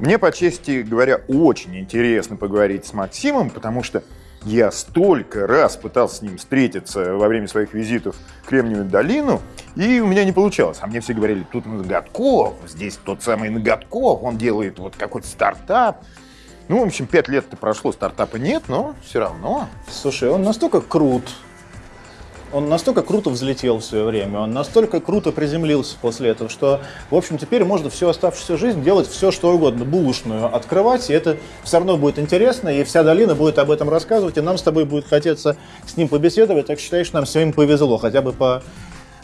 Мне, по чести говоря, очень интересно поговорить с Максимом, потому что я столько раз пытался с ним встретиться во время своих визитов в Кремниевую долину, и у меня не получалось. А мне все говорили, тут Ноготков, здесь тот самый Ноготков, он делает вот какой-то стартап. Ну, в общем, пять лет-то прошло, стартапа нет, но все равно. Слушай, он настолько крут, он настолько круто взлетел в свое время, он настолько круто приземлился после этого, что, в общем, теперь можно всю оставшуюся жизнь делать все, что угодно, булочную открывать, и это все равно будет интересно, и вся долина будет об этом рассказывать, и нам с тобой будет хотеться с ним побеседовать, так считаешь, нам сегодня повезло, хотя бы по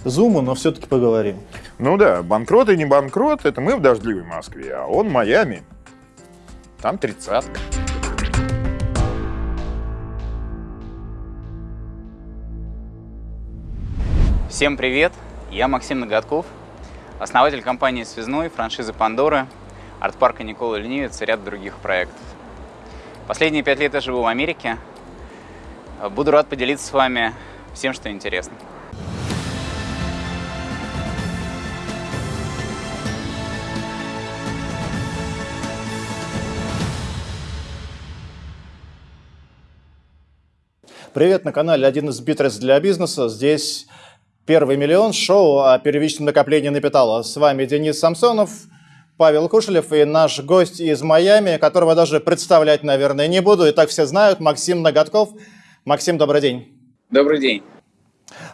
зуму, но все-таки поговорим. Ну да, банкрот и не банкрот, это мы в дождливой Москве, а он Майами. Там тридцатка. Всем привет! Я Максим Ноготков, основатель компании «Связной», франшизы «Пандора», арт-парка Никола Ленивец и ряд других проектов. Последние пять лет я живу в Америке. Буду рад поделиться с вами всем, что интересно. Привет на канале «Один из битрес для бизнеса». Здесь Первый миллион шоу о первичном накоплении капитала. С вами Денис Самсонов, Павел Кушелев и наш гость из Майами, которого даже представлять, наверное, не буду. И так все знают, Максим Ноготков. Максим, добрый день. Добрый день.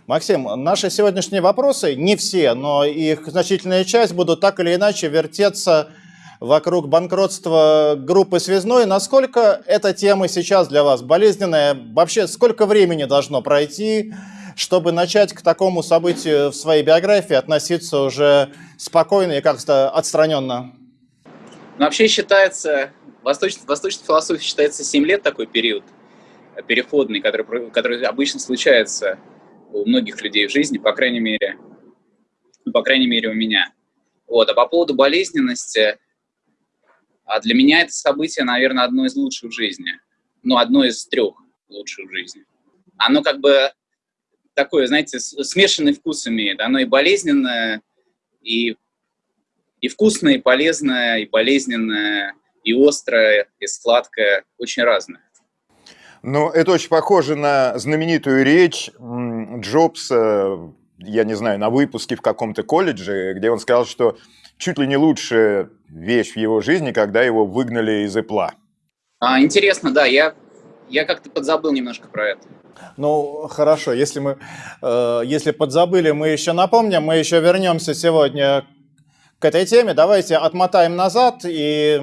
Максим, наши сегодняшние вопросы, не все, но их значительная часть будут так или иначе вертеться вокруг банкротства группы «Связной». Насколько эта тема сейчас для вас болезненная? Вообще, сколько времени должно пройти, чтобы начать к такому событию в своей биографии относиться уже спокойно и как-то отстраненно? Ну, вообще считается, восточной, восточной философии считается 7 лет такой период переходный, который, который обычно случается у многих людей в жизни, по крайней мере, по крайней мере у меня. Вот. А по поводу болезненности, а для меня это событие, наверное, одно из лучших в жизни. Ну, одно из трех лучших в жизни. Оно как бы такое, знаете, смешанный вкус имеет. Оно и болезненное, и, и вкусное, и полезное, и болезненное, и острое, и сладкое, очень разное. Ну, это очень похоже на знаменитую речь Джобса, я не знаю, на выпуске в каком-то колледже, где он сказал, что чуть ли не лучшая вещь в его жизни, когда его выгнали из Apple. А, интересно, да, я, я как-то подзабыл немножко про это. Ну, хорошо, если мы, э, если подзабыли, мы еще напомним, мы еще вернемся сегодня к этой теме. Давайте отмотаем назад и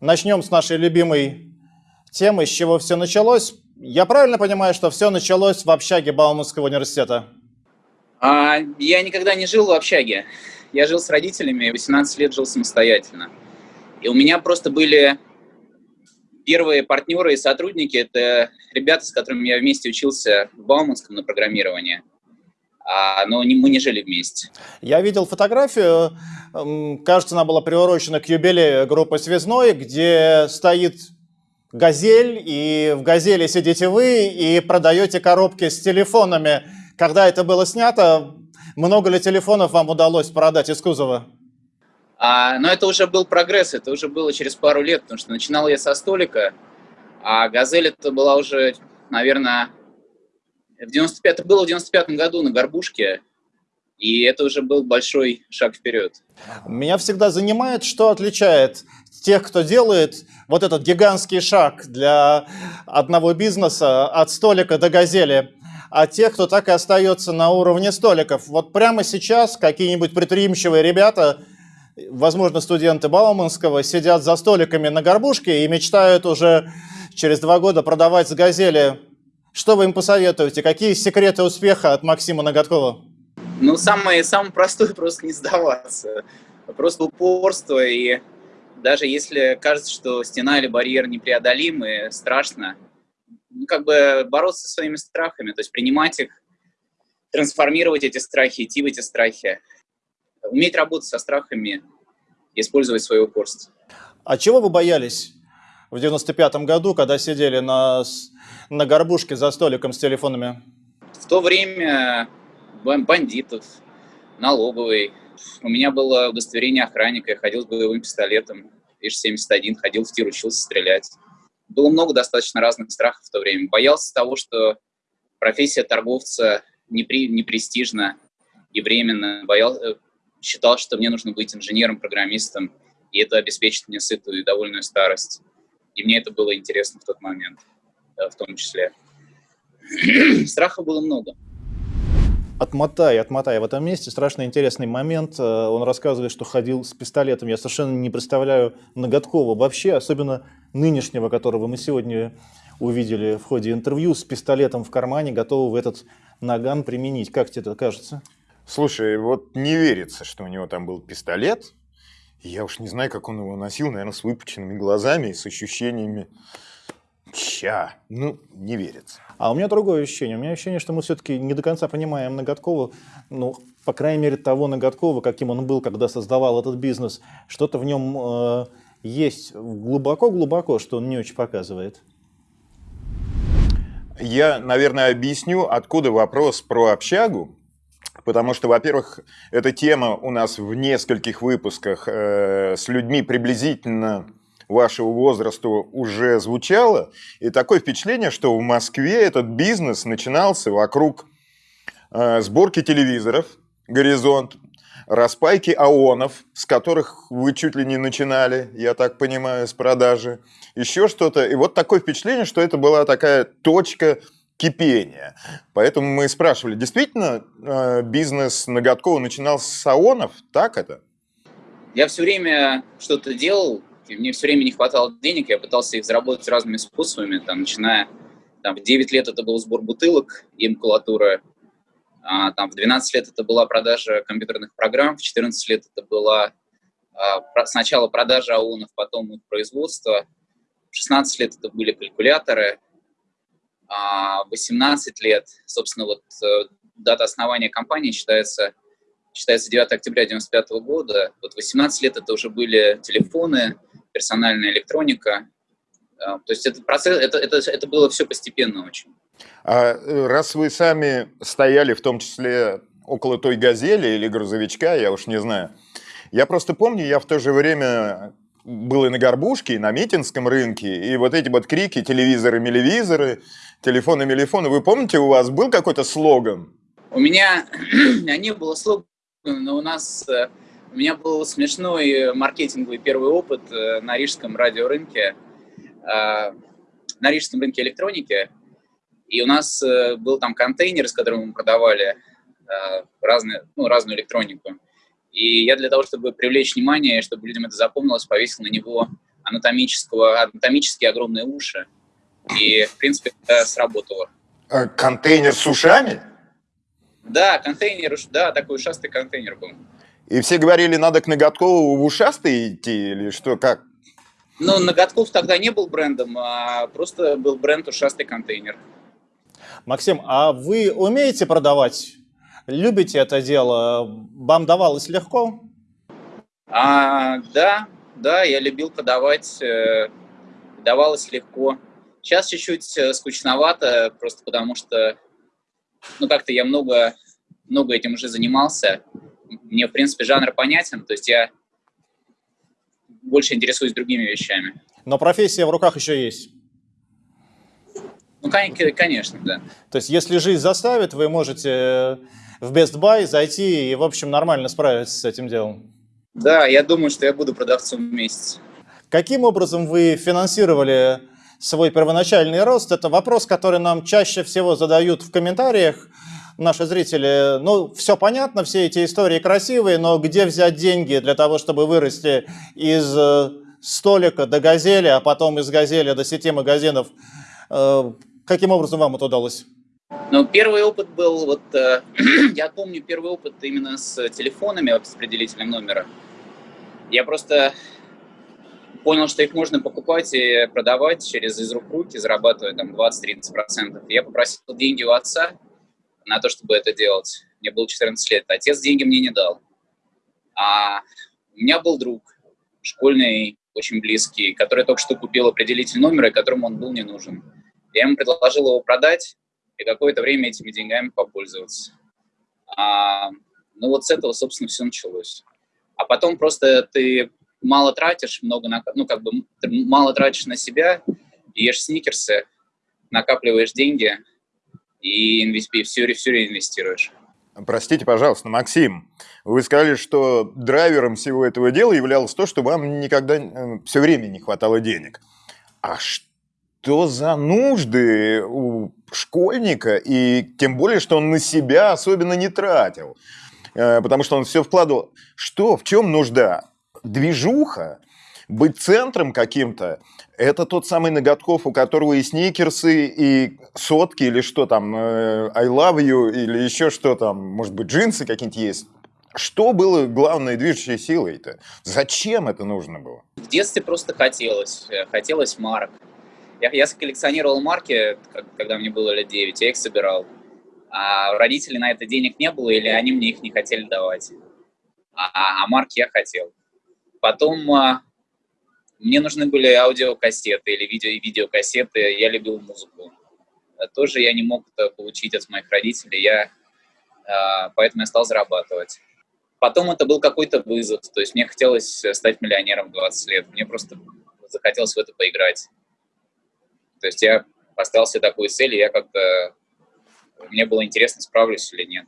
начнем с нашей любимой темы, с чего все началось. Я правильно понимаю, что все началось в общаге Бауманского университета? А, я никогда не жил в общаге. Я жил с родителями, 18 лет жил самостоятельно. И у меня просто были Первые партнеры и сотрудники – это ребята, с которыми я вместе учился в Бауманском на программирование, а, но не, мы не жили вместе. Я видел фотографию, кажется, она была приурочена к юбилею группы «Связной», где стоит «Газель», и в «Газели» сидите вы и продаете коробки с телефонами. Когда это было снято, много ли телефонов вам удалось продать из кузова? А, но это уже был прогресс, это уже было через пару лет, потому что начинал я со столика, а «Газель» это была уже, наверное, в 95, это было в 95 году на Горбушке, и это уже был большой шаг вперед. Меня всегда занимает, что отличает тех, кто делает вот этот гигантский шаг для одного бизнеса от столика до газели, а тех, кто так и остается на уровне столиков. Вот прямо сейчас какие-нибудь предприимчивые ребята – возможно, студенты Бауманского сидят за столиками на горбушке и мечтают уже через два года продавать с «Газели». Что вы им посоветуете? Какие секреты успеха от Максима Ноготкова? Ну, самое, самое простое – просто не сдаваться. Просто упорство. И даже если кажется, что стена или барьер непреодолимы, страшно, ну, как бы бороться со своими страхами, то есть принимать их, трансформировать эти страхи, идти в эти страхи уметь работать со страхами, использовать свое упорство. А чего вы боялись в 95-м году, когда сидели на, на горбушке за столиком с телефонами? В то время бандитов, налоговый. У меня было удостоверение охранника, я ходил с боевым пистолетом. Иж-71, ходил в тир, учился стрелять. Было много достаточно разных страхов в то время. Боялся того, что профессия торговца непри, непрестижна и временно. Боялся, э, считал, что мне нужно быть инженером, программистом, и это обеспечит мне сытую и довольную старость. И мне это было интересно в тот момент, э, в том числе. Страха было много. Отмотай, отмотай. В этом месте страшно интересный момент. Э, он рассказывает, что ходил с пистолетом. Я совершенно не представляю Ноготкова вообще, особенно нынешнего, которого мы сегодня увидели в ходе интервью, с пистолетом в кармане, готового этот наган применить. Как тебе это кажется? Слушай, вот не верится, что у него там был пистолет. Я уж не знаю, как он его носил, наверное, с выпученными глазами и с ощущениями Ща. Ну, не верится. А у меня другое ощущение. У меня ощущение, что мы все-таки не до конца понимаем Ноготкова, ну, по крайней мере, того Ноготкова, каким он был, когда создавал этот бизнес. Что-то в нем э, есть глубоко-глубоко, что он не очень показывает. Я, наверное, объясню, откуда вопрос про общагу. Потому что, во-первых, эта тема у нас в нескольких выпусках э, с людьми приблизительно вашего возраста уже звучало. И такое впечатление, что в Москве этот бизнес начинался вокруг э, сборки телевизоров «Горизонт», распайки АОНов, с которых вы чуть ли не начинали, я так понимаю, с продажи, еще что-то. И вот такое впечатление, что это была такая точка кипения. Поэтому мы спрашивали, действительно э, бизнес Ноготкова начинался с АОНов? Так это? Я все время что-то делал, и мне все время не хватало денег, я пытался их заработать разными способами, там, начиная, там, в 9 лет это был сбор бутылок и макулатура, а, там, в 12 лет это была продажа компьютерных программ, в 14 лет это была а, сначала продажа АУНов, потом их производство, в 16 лет это были калькуляторы, 18 лет, собственно, вот э, дата основания компании считается, считается 9 октября 1995 года, вот 18 лет это уже были телефоны, персональная электроника. А, то есть этот процесс, это, это, это было все постепенно очень. А э, раз вы сами стояли в том числе около той газели или грузовичка, я уж не знаю, я просто помню, я в то же время был и на Горбушке, и на Митинском рынке, и вот эти вот крики «телевизоры, мелевизоры», «телефоны, мелефоны». Вы помните, у вас был какой-то слоган? У меня, не было слогана, но у нас э, у меня был смешной маркетинговый первый опыт э, на рижском радиорынке, э, на рижском рынке электроники. И у нас был там контейнер, с которым мы продавали разные, ну, разную электронику. И я для того, чтобы привлечь внимание, чтобы людям это запомнилось, повесил на него анатомического, анатомические огромные уши. И, в принципе, это сработало. Контейнер с ушами? Да, контейнер, да, такой ушастый контейнер был. И все говорили, надо к Ноготкову в ушастый идти или что, как? Ну, Ноготков тогда не был брендом, а просто был бренд ушастый контейнер. Максим, а вы умеете продавать? Любите это дело? Вам давалось легко? А, да, да, я любил продавать, э, давалось легко. Сейчас чуть-чуть э, скучновато, просто потому что, ну, как-то я много, много этим уже занимался мне, в принципе, жанр понятен, то есть я больше интересуюсь другими вещами. Но профессия в руках еще есть? Ну, конечно, да. То есть, если жизнь заставит, вы можете в Best Buy зайти и, в общем, нормально справиться с этим делом? Да, я думаю, что я буду продавцом месяц. Каким образом вы финансировали свой первоначальный рост? Это вопрос, который нам чаще всего задают в комментариях наши зрители, ну, все понятно, все эти истории красивые, но где взять деньги для того, чтобы вырасти из э, столика до газели, а потом из газели до сети магазинов? Э, каким образом вам это удалось? Ну, первый опыт был, вот, э, я помню первый опыт именно с телефонами, с определителем номера. Я просто понял, что их можно покупать и продавать через из рук руки, зарабатывая там 20-30%. Я попросил деньги у отца, на то, чтобы это делать. Мне было 14 лет. Отец деньги мне не дал. А у меня был друг, школьный, очень близкий, который только что купил определитель номера, которому он был не нужен. Я ему предложил его продать и какое-то время этими деньгами попользоваться. А, ну вот с этого, собственно, все началось. А потом просто ты мало тратишь, много, на, ну, как бы, мало тратишь на себя, ешь сникерсы, накапливаешь деньги и инвести, все, все реинвестируешь. Простите, пожалуйста, Максим, вы сказали, что драйвером всего этого дела являлось то, что вам никогда э, все время не хватало денег. А что за нужды у школьника, и тем более, что он на себя особенно не тратил? Э, потому что он все вкладывал. Что, в чем нужда? Движуха? Быть центром каким-то? Это тот самый ноготков, у которого и сникерсы, и сотки, или что там, э, I love you, или еще что там, может быть, джинсы какие-нибудь есть. Что было главной движущей силой-то? Зачем это нужно было? В детстве просто хотелось. Э, хотелось марок. Я, я коллекционировал марки, когда мне было лет 9, я их собирал. А родителей на это денег не было, или они мне их не хотели давать. А, а марки я хотел. Потом а, мне нужны были аудиокассеты или видео, видеокассеты, я любил музыку. А тоже я не мог это получить от моих родителей, я, а, поэтому я стал зарабатывать. Потом это был какой-то вызов, то есть мне хотелось стать миллионером в 20 лет, мне просто захотелось в это поиграть. То есть я поставил себе такую цель, и я как-то... Мне было интересно, справлюсь или нет.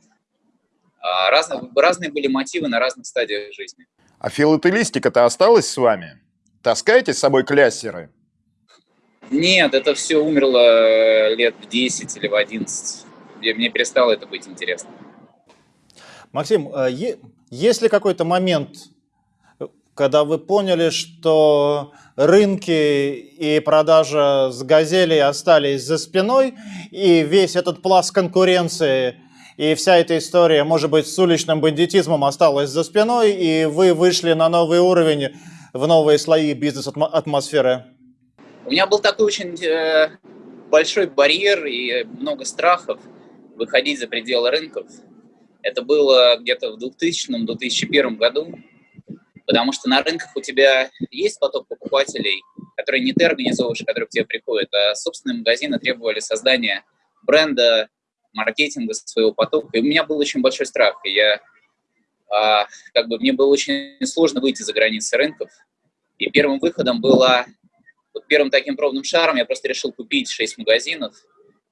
А разные, разные были мотивы на разных стадиях жизни. А филателистика-то осталась с вами? Таскаете с собой кляссеры? Нет, это все умерло э, лет в 10 или в 11. Мне перестало это быть интересно. Максим, э, есть ли какой-то момент, когда вы поняли, что рынки и продажа с газелей остались за спиной, и весь этот пласт конкуренции и вся эта история, может быть, с уличным бандитизмом осталась за спиной, и вы вышли на новый уровень в новые слои бизнес-атмосферы? У меня был такой очень э, большой барьер и много страхов выходить за пределы рынков. Это было где-то в 2000-2001 году, потому что на рынках у тебя есть поток покупателей, которые не ты организовываешь, которые к тебе приходят, а собственные магазины требовали создания бренда, маркетинга своего потока. И у меня был очень большой страх. И я а, как бы мне было очень сложно выйти за границы рынков. И первым выходом было, вот первым таким пробным шаром я просто решил купить 6 магазинов,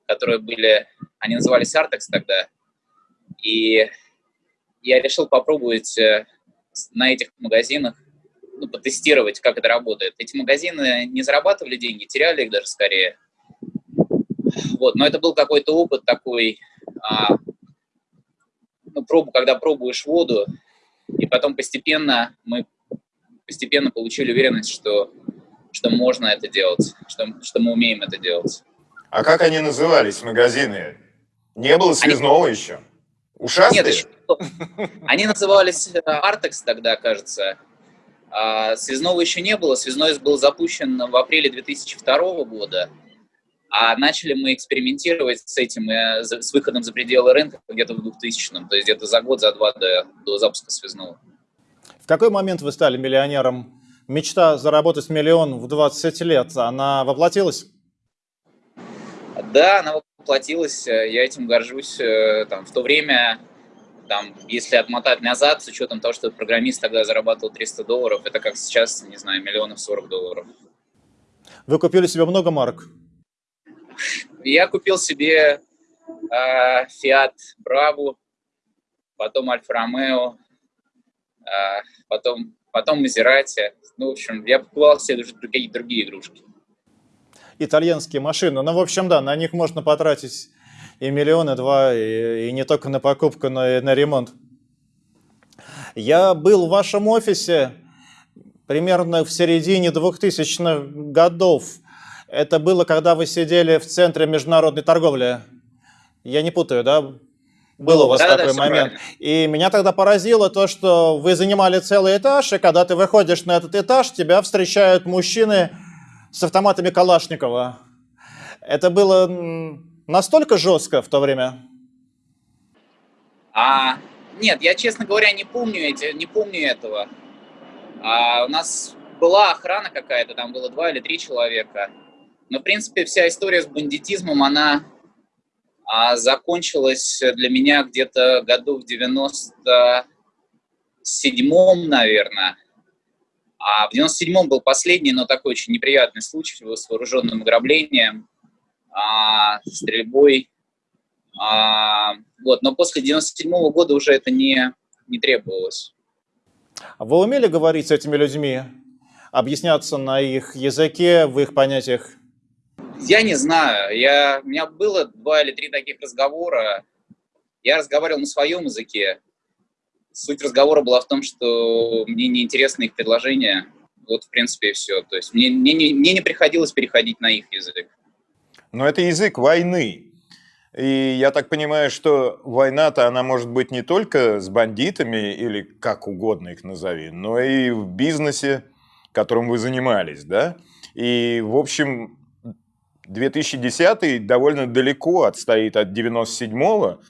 которые были, они назывались Artex тогда. И я решил попробовать э, на этих магазинах ну, потестировать, как это работает. Эти магазины не зарабатывали деньги, теряли их даже скорее. Вот, но это был какой-то опыт такой, а, ну, пробу, когда пробуешь воду, и потом постепенно мы постепенно получили уверенность, что, что можно это делать, что, что мы умеем это делать. А как они назывались, магазины? Не было связного они... еще? Ушастые? Нет, еще... Они назывались Artex тогда, кажется. А связного еще не было. Связной был запущен в апреле 2002 года. А начали мы экспериментировать с этим, э, с выходом за пределы рынка где-то в 2000-м, то есть где-то за год, за два до, до запуска связного. В какой момент вы стали миллионером? Мечта заработать миллион в 20 лет, она воплотилась? Да, она воплотилась, я этим горжусь. Э, там, в то время, там, если отмотать назад, с учетом того, что программист тогда зарабатывал 300 долларов, это как сейчас, не знаю, миллионов 40 долларов. Вы купили себе много марок? Я купил себе э, Fiat Bravo, потом Альфа Ромео, э, потом, потом Maserati. Ну, в общем, я покупал себе другие, другие игрушки. Итальянские машины. Ну, в общем, да, на них можно потратить и миллионы два, и, и не только на покупку, но и на ремонт. Я был в вашем офисе примерно в середине 2000-х годов. Это было, когда вы сидели в Центре международной торговли. Я не путаю, да? Был у вас да, такой да, момент. И меня тогда поразило то, что вы занимали целый этаж, и когда ты выходишь на этот этаж, тебя встречают мужчины с автоматами Калашникова. Это было настолько жестко в то время? А, нет, я, честно говоря, не помню, эти, не помню этого. А, у нас была охрана какая-то, там было два или три человека. Но, в принципе, вся история с бандитизмом, она а, закончилась для меня где-то году в 97-м, наверное. А в 97-м был последний, но такой очень неприятный случай с вооруженным ограблением, а, стрельбой. А, вот, но после 97-го года уже это не, не требовалось. А вы умели говорить с этими людьми? Объясняться на их языке, в их понятиях? Я не знаю. Я, у меня было два или три таких разговора. Я разговаривал на своем языке. Суть разговора была в том, что мне неинтересны их предложения. Вот, в принципе, и все. То есть мне, мне, мне не приходилось переходить на их язык. Но это язык войны. И я так понимаю, что война-то она может быть не только с бандитами или как угодно их назови, но и в бизнесе, которым вы занимались, да? И, в общем, 2010 довольно далеко отстоит от 97-го,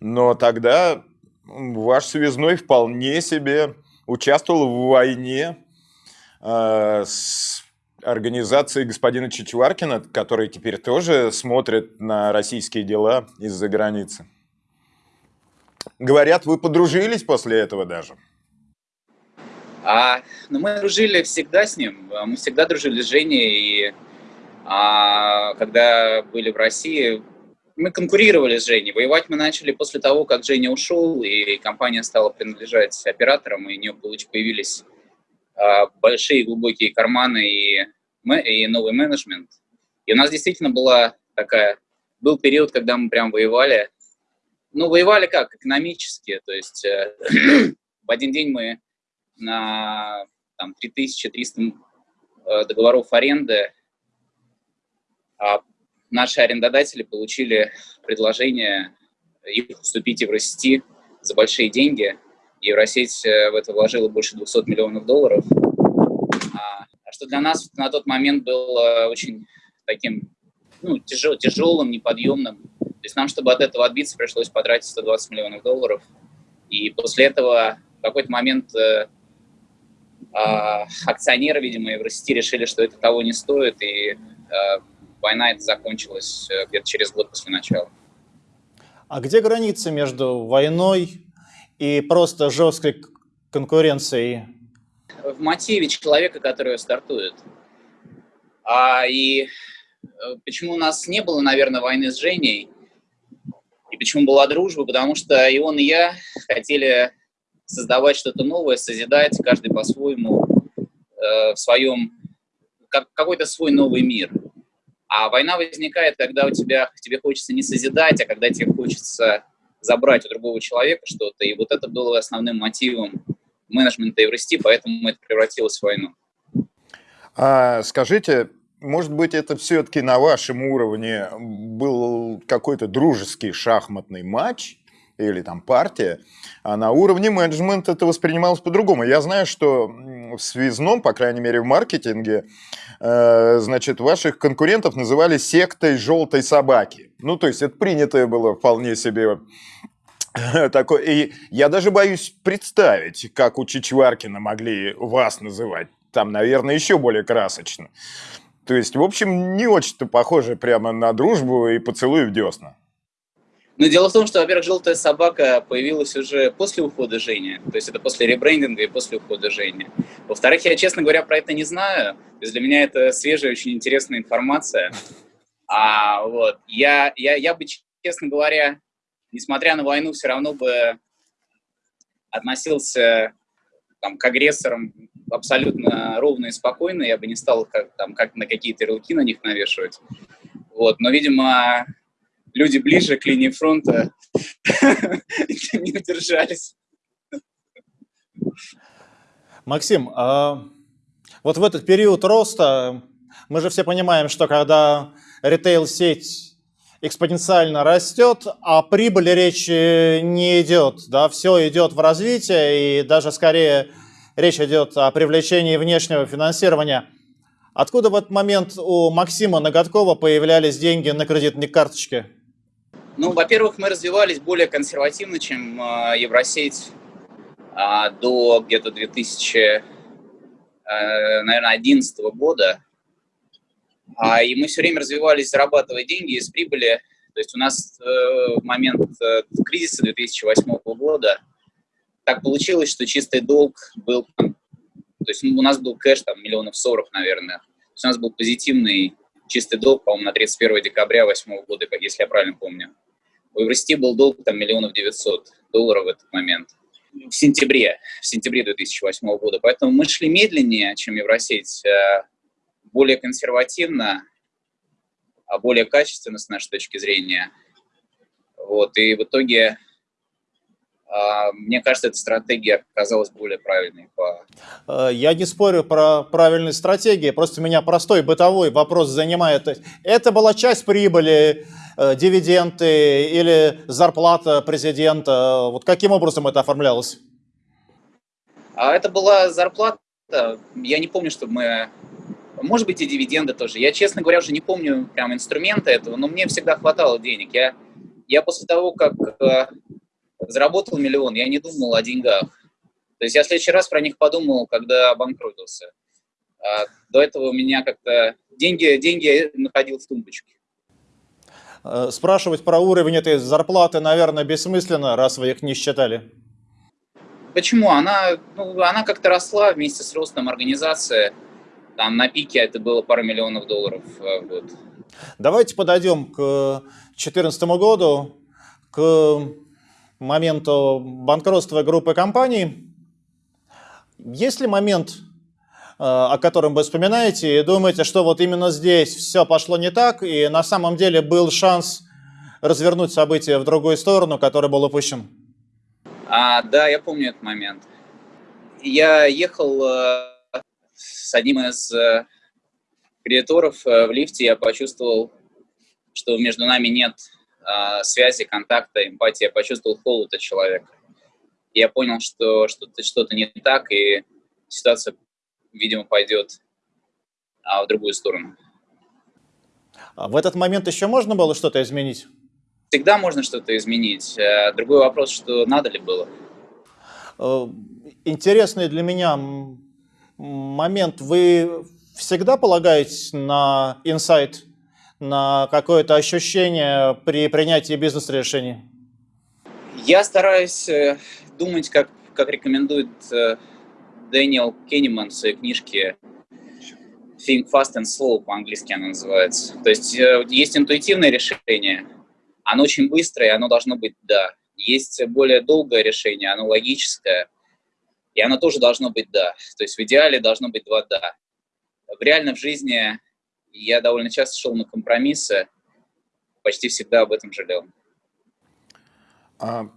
но тогда ваш связной вполне себе участвовал в войне э, с организацией господина Чичваркина, который теперь тоже смотрит на российские дела из-за границы. Говорят, вы подружились после этого даже. А, ну, мы дружили всегда с ним. Мы всегда дружили с Женей. И а, когда были в России, мы конкурировали с Женей. Воевать мы начали после того, как Женя ушел, и компания стала принадлежать операторам, и у нее появились а, большие глубокие карманы и, и новый менеджмент. И у нас действительно была такая... Был период, когда мы прям воевали. Ну, воевали как? Экономически. То есть э, в один день мы на там, 3300 э, договоров аренды наши арендодатели получили предложение их уступить Евросети за большие деньги. Евросеть э, в это вложила больше 200 миллионов долларов. А, а что для нас на тот момент было очень таким ну, тяжел, тяжелым, неподъемным. То есть нам, чтобы от этого отбиться, пришлось потратить 120 миллионов долларов. И после этого в какой-то момент э, э, акционеры, видимо, Евросети решили, что это того не стоит, и э, война это закончилась э, где-то через год после начала. А где граница между войной и просто жесткой конкуренцией? В мотиве человека, который стартует. А, и э, почему у нас не было, наверное, войны с Женей, и почему была дружба, потому что и он, и я хотели создавать что-то новое, созидать, каждый по-своему, э, в своем, как, какой-то свой новый мир. А война возникает, когда у тебя, тебе хочется не созидать, а когда тебе хочется забрать у другого человека что-то. И вот это было основным мотивом менеджмента Еврости, поэтому это превратилось в войну. А, скажите, может быть, это все-таки на вашем уровне был какой-то дружеский шахматный матч, или там партия, а на уровне менеджмента это воспринималось по-другому. Я знаю, что в связном, по крайней мере в маркетинге, э, значит, ваших конкурентов называли сектой желтой собаки. Ну, то есть это принятое было вполне себе такое. И я даже боюсь представить, как у Чичваркина могли вас называть. Там, наверное, еще более красочно. То есть, в общем, не очень-то похоже прямо на дружбу и поцелуй в десна. Но дело в том, что, во-первых, «Желтая собака» появилась уже после ухода Жени, то есть это после ребрендинга и после ухода Жени. Во-вторых, я, честно говоря, про это не знаю, то есть для меня это свежая, очень интересная информация. А, вот, я, я, я бы, честно говоря, несмотря на войну, все равно бы относился там, к агрессорам абсолютно ровно и спокойно, я бы не стал как, там, как на какие-то ярлыки на них навешивать. Вот, но, видимо, люди ближе к линии фронта не удержались. Максим, а вот в этот период роста мы же все понимаем, что когда ритейл-сеть экспоненциально растет, а прибыли речи не идет. Да? Все идет в развитие, и даже скорее речь идет о привлечении внешнего финансирования. Откуда в этот момент у Максима Ноготкова появлялись деньги на кредитной карточке? Ну, во-первых, мы развивались более консервативно, чем э, Евросеть э, до где-то 2000, э, наверное, 2011 года. А, и мы все время развивались, зарабатывая деньги из прибыли. То есть у нас э, в момент э, кризиса 2008 года так получилось, что чистый долг был, То есть ну, у нас был кэш там миллионов сорок, наверное. То есть у нас был позитивный чистый долг, по-моему, на 31 декабря 2008 года, если я правильно помню. У Евросети был долг там миллионов девятьсот долларов в этот момент. В сентябре, в сентябре 2008 года. Поэтому мы шли медленнее, чем Евросеть, э, более консервативно, а более качественно с нашей точки зрения. Вот, и в итоге а, мне кажется, эта стратегия оказалась более правильной. Э, я не спорю про правильные стратегии, просто меня простой бытовой вопрос занимает. Это была часть прибыли, э, дивиденды или зарплата президента? Вот каким образом это оформлялось? А это была зарплата. Я не помню, чтобы мы... Может быть, и дивиденды тоже. Я, честно говоря, уже не помню прям инструмента этого, но мне всегда хватало денег. Я, я после того, как э, заработал миллион, я не думал о деньгах. То есть я в следующий раз про них подумал, когда обанкротился. А до этого у меня как-то деньги, деньги находил в тумбочке. Э, спрашивать про уровень этой зарплаты, наверное, бессмысленно, раз вы их не считали. Почему? Она, ну, она как-то росла вместе с ростом организации. Там на пике это было пара миллионов долларов в год. Давайте подойдем к 2014 году, к моменту банкротства группы компаний. Есть ли момент, э, о котором вы вспоминаете и думаете, что вот именно здесь все пошло не так, и на самом деле был шанс развернуть события в другую сторону, который был упущен? А, да, я помню этот момент. Я ехал э, с одним из э, кредиторов э, в лифте, я почувствовал, что между нами нет э, связи, контакта, эмпатии, я почувствовал холод от человека. Я понял, что что-то что не так, и ситуация, видимо, пойдет а, в другую сторону. А в этот момент еще можно было что-то изменить? Всегда можно что-то изменить. Э, другой вопрос, что надо ли было. Э, интересный для меня момент. Вы всегда полагаетесь на инсайт на какое-то ощущение при принятии бизнес-решений? Я стараюсь э, думать, как, как рекомендует Дэниел Кенниман в своей книжке Think Fast and Slow, по-английски она называется. То есть э, есть интуитивное решение, оно очень быстрое, оно должно быть «да». Есть более долгое решение, оно логическое, и оно тоже должно быть «да». То есть в идеале должно быть два «да». В реально в жизни я довольно часто шел на компромиссы, почти всегда об этом жалел. А,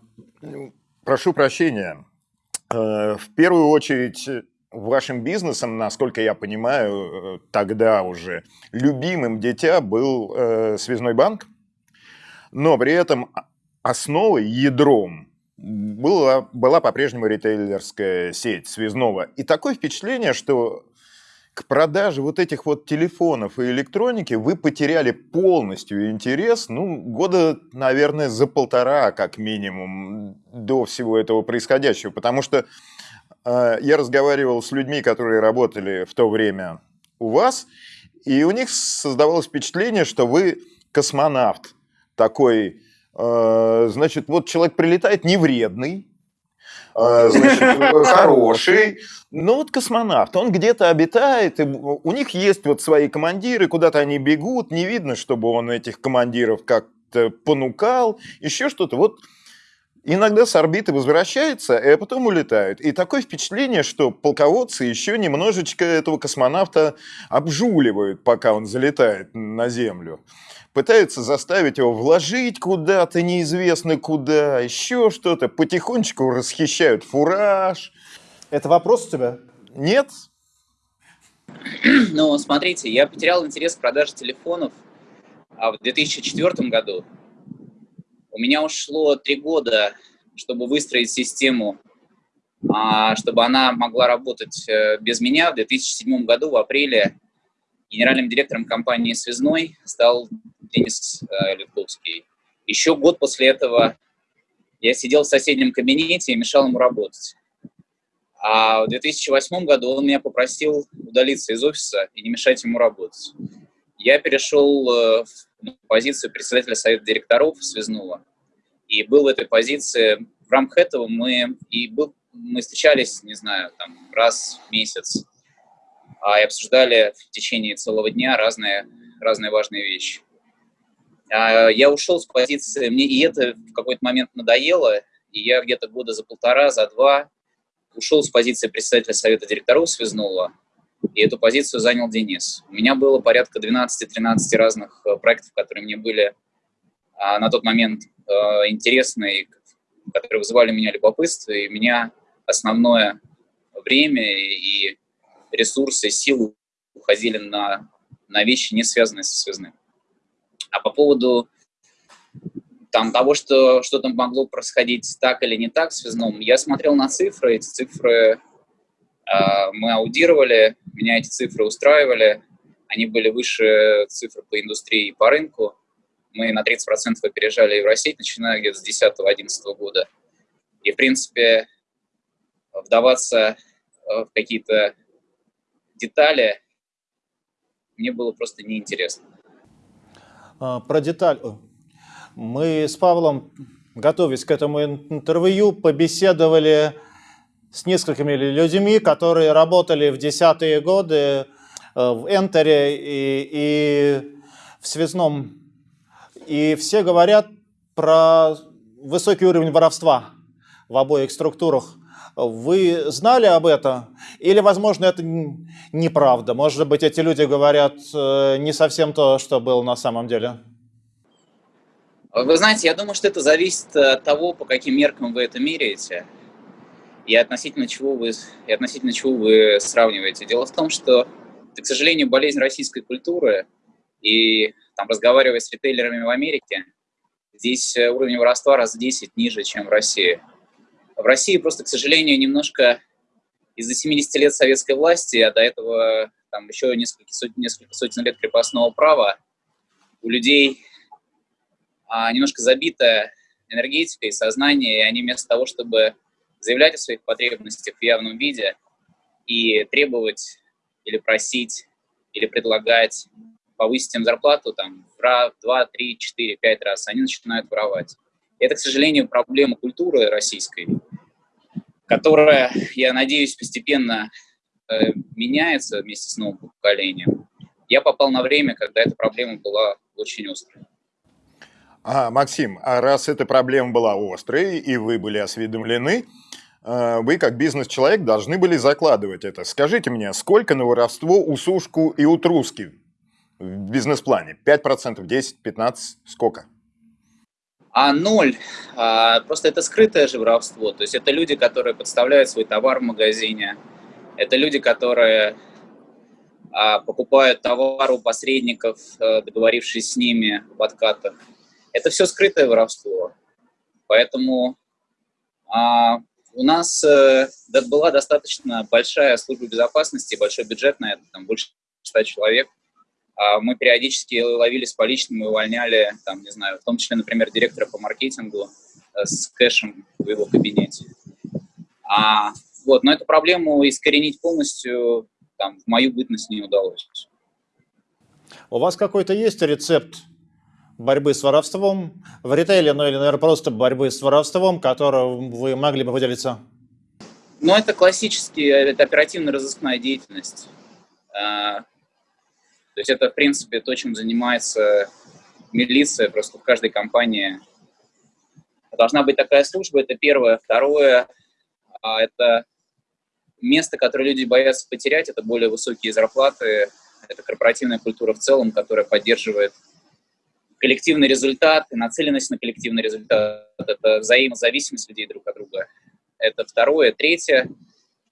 ну, прошу прощения. Э, в первую очередь, вашим бизнесом, насколько я понимаю, э, тогда уже любимым дитя был э, связной банк, но при этом основой, ядром была, была по-прежнему ритейлерская сеть связного. И такое впечатление, что к продаже вот этих вот телефонов и электроники вы потеряли полностью интерес, ну, года, наверное, за полтора, как минимум, до всего этого происходящего. Потому что э, я разговаривал с людьми, которые работали в то время у вас, и у них создавалось впечатление, что вы космонавт такой, э, значит, вот человек прилетает невредный, значит, хороший. Но вот космонавт, он где-то обитает, и у них есть вот свои командиры, куда-то они бегут, не видно, чтобы он этих командиров как-то понукал, еще что-то. Вот иногда с орбиты возвращается, а потом улетают. И такое впечатление, что полководцы еще немножечко этого космонавта обжуливают, пока он залетает на Землю пытаются заставить его вложить куда-то неизвестно куда, еще что-то, потихонечку расхищают фураж. Это вопрос у тебя? Нет. Ну, смотрите, я потерял интерес к продаже телефонов а в 2004 году. У меня ушло три года, чтобы выстроить систему, а, чтобы она могла работать э, без меня. В 2007 году, в апреле, генеральным директором компании «Связной» стал Денис э, Литковский. Еще год после этого я сидел в соседнем кабинете и мешал ему работать. А в 2008 году он меня попросил удалиться из офиса и не мешать ему работать. Я перешел э, в позицию председателя совета директоров связного. И был в этой позиции, в рамках этого мы, и был мы встречались, не знаю, там раз в месяц и обсуждали в течение целого дня разные, разные важные вещи. А, я ушел с позиции, мне и это в какой-то момент надоело, и я где-то года за полтора, за два ушел с позиции председателя совета директоров связного, и эту позицию занял Денис. У меня было порядка 12-13 разных э, проектов, которые мне были а, на тот момент э, интересны, которые вызывали у меня любопытство, и меня основное время и ресурсы, силы уходили на, на вещи, не связанные со связным. А по поводу там, того, что что-то могло происходить так или не так в связном, я смотрел на цифры, эти цифры э, мы аудировали, меня эти цифры устраивали, они были выше цифр по индустрии и по рынку. Мы на 30% опережали Евросеть, начиная где-то с 2010-2011 года. И, в принципе, вдаваться э, в какие-то детали мне было просто неинтересно. А, про деталь. Мы с Павлом, готовясь к этому интервью, побеседовали с несколькими людьми, которые работали в десятые годы э, в Энтере и, и в Связном. И все говорят про высокий уровень воровства в обоих структурах. Вы знали об этом? Или, возможно, это неправда? Может быть, эти люди говорят э, не совсем то, что было на самом деле? Вы знаете, я думаю, что это зависит от того, по каким меркам вы это меряете и относительно чего вы, и относительно чего вы сравниваете. Дело в том, что к сожалению, болезнь российской культуры, и там, разговаривая с ритейлерами в Америке, здесь э, уровень воровства раз в 10 ниже, чем в России. В России просто, к сожалению, немножко из-за 70 лет советской власти, а до этого там еще несколько сотен, несколько сотен лет крепостного права, у людей а, немножко забитая энергетика и сознание, и они вместо того, чтобы заявлять о своих потребностях в явном виде и требовать или просить, или предлагать повысить им зарплату там, в 2, 3, 4, 5 раз, они начинают воровать. Это, к сожалению, проблема культуры российской, которая, я надеюсь, постепенно э, меняется вместе с новым поколением. Я попал на время, когда эта проблема была очень острой. А, Максим, а раз эта проблема была острой, и вы были осведомлены, э, вы, как бизнес-человек, должны были закладывать это. Скажите мне, сколько на воровство у Сушку и у Труски в бизнес-плане? 5%, 10%, 15%? Сколько? А ноль. А, просто это скрытое же воровство. То есть это люди, которые подставляют свой товар в магазине. Это люди, которые а, покупают товар у посредников, а, договорившись с ними в откатах. Это все скрытое воровство. Поэтому а, у нас а, была достаточно большая служба безопасности, большой бюджет на это, там больше 100 человек. А мы периодически ловили с поличным и увольняли, там, не знаю, в том числе, например, директора по маркетингу э, с кэшем в его кабинете. А, вот, но эту проблему искоренить полностью там, в мою бытность не удалось. У вас какой-то есть рецепт борьбы с воровством в ритейле, ну или, наверное, просто борьбы с воровством, которым вы могли бы поделиться? Ну, это классическая, это оперативно-розыскная деятельность. То есть это, в принципе, то, чем занимается милиция, просто в каждой компании должна быть такая служба, это первое. Второе, а, это место, которое люди боятся потерять, это более высокие зарплаты, это корпоративная культура в целом, которая поддерживает коллективный результат и нацеленность на коллективный результат. Это взаимозависимость людей друг от друга. Это второе. Третье,